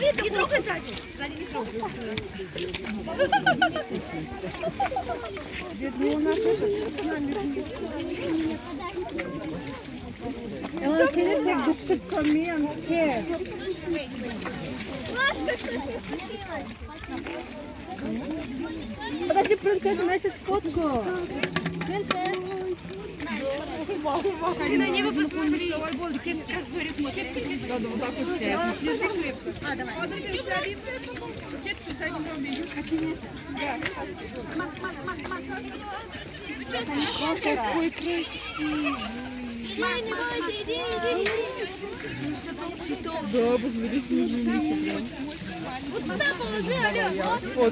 Нет, не трогай сзади. Сзади не трогай. Ellen, can you take the soup from me? I'm scared. Подожди, принцесса, носит фотку. Ты на небо посмотри. Как говорит Надо вот так вот снять. Держи крепко. А, давай. Какой красивый. Не бойся, иди, иди, иди. Ну все толще и толще. Да, посмотри, снежинница прям. Вот сюда положи, алло.